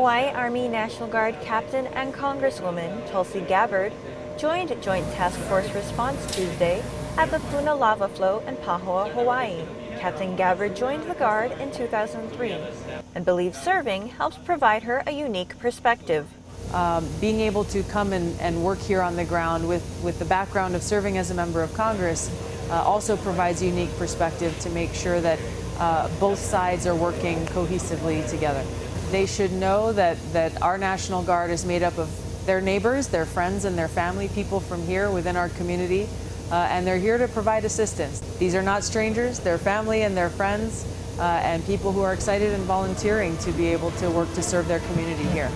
Hawaii Army National Guard Captain and Congresswoman Tulsi Gabbard joined Joint Task Force Response Tuesday at the Puna Lava Flow in Pahoa, Hawaii. Captain Gabbard joined the Guard in 2003 and believes serving helps provide her a unique perspective. Um, being able to come and, and, work here on the ground with, with the background of serving as a member of Congress uh, also provides a unique perspective to make sure that uh, both sides are working cohesively together. They should know that, that our National Guard is made up of their neighbors, their friends, and their family, people from here within our community, uh, and they're here to provide assistance. These are not strangers, they're family and their friends, uh, and people who are excited and volunteering to be able to work to serve their community here.